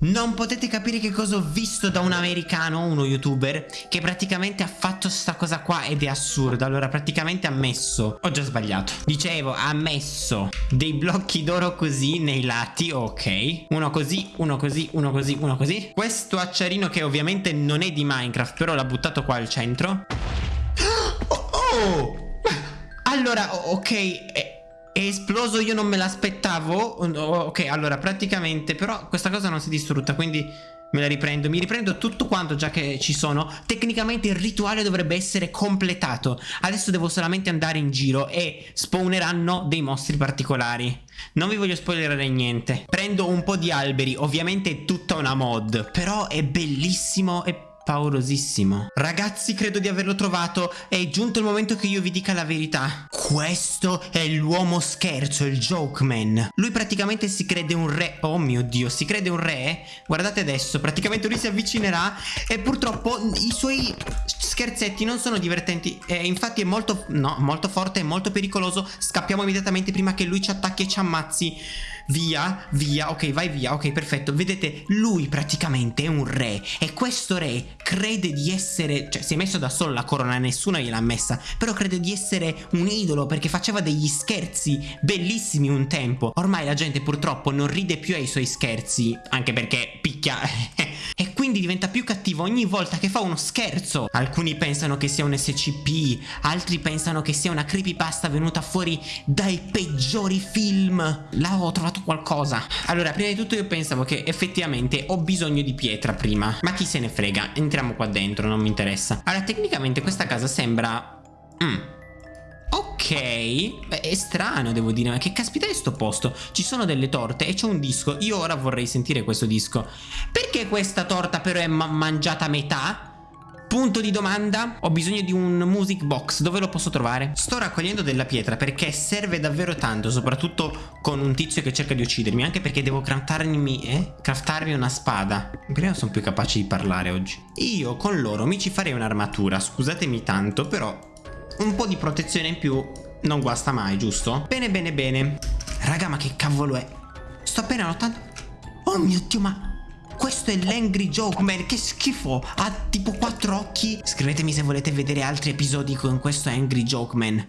Non potete capire che cosa ho visto da un americano, uno youtuber, che praticamente ha fatto sta cosa qua ed è assurdo. Allora, praticamente ha messo... Ho già sbagliato. Dicevo, ha messo dei blocchi d'oro così nei lati, ok. Uno così, uno così, uno così, uno così. Questo acciarino che ovviamente non è di Minecraft, però l'ha buttato qua al centro. Oh! oh! Allora, ok... Eh, è esploso, io non me l'aspettavo. Ok, allora praticamente, però questa cosa non si è distrutta, quindi me la riprendo. Mi riprendo tutto quanto già che ci sono. Tecnicamente il rituale dovrebbe essere completato. Adesso devo solamente andare in giro e spawneranno dei mostri particolari. Non vi voglio spoilerare niente. Prendo un po' di alberi, ovviamente è tutta una mod, però è bellissimo e paurosissimo. Ragazzi, credo di averlo trovato. È giunto il momento che io vi dica la verità. Questo è l'uomo scherzo, il joke man. Lui praticamente si crede un re. Oh mio Dio, si crede un re. Guardate adesso, praticamente lui si avvicinerà e purtroppo i suoi scherzetti non sono divertenti. Eh, infatti è molto, no, molto forte e molto pericoloso. Scappiamo immediatamente prima che lui ci attacchi e ci ammazzi. Via, via, ok, vai via, ok, perfetto. Vedete, lui praticamente è un re e questo re crede di essere, cioè si è messo da solo la corona, nessuno gliel'ha messa, però crede di essere un idolo perché faceva degli scherzi bellissimi un tempo. Ormai la gente purtroppo non ride più ai suoi scherzi, anche perché picchia e quindi diventa più cattivo ogni volta che fa uno scherzo. Alcuni pensano che sia un SCP, altri pensano che sia una creepypasta venuta fuori dai peggiori film. Là ho trovato qualcosa. Allora, prima di tutto io pensavo che effettivamente ho bisogno di pietra prima, ma chi se ne frega, entriamo qua dentro, non mi interessa. Allora, tecnicamente questa casa sembra... Mm. Ok, Beh, è strano devo dire, ma che caspita è sto posto? Ci sono delle torte e c'è un disco, io ora vorrei sentire questo disco. Perché questa torta però è ma mangiata a metà? Punto di domanda, ho bisogno di un music box, dove lo posso trovare? Sto raccogliendo della pietra perché serve davvero tanto, soprattutto con un tizio che cerca di uccidermi, anche perché devo craftarmi, eh? craftarmi una spada. Prima sono più capaci di parlare oggi. Io con loro mi ci farei un'armatura, scusatemi tanto, però un po' di protezione in più non guasta mai, giusto? Bene, bene, bene. Raga, ma che cavolo è? Sto appena notando... Oh mio Dio, ma... Questo è l'Angry Joke Man, che schifo Ha tipo quattro occhi Scrivetemi se volete vedere altri episodi con questo Angry Joke Man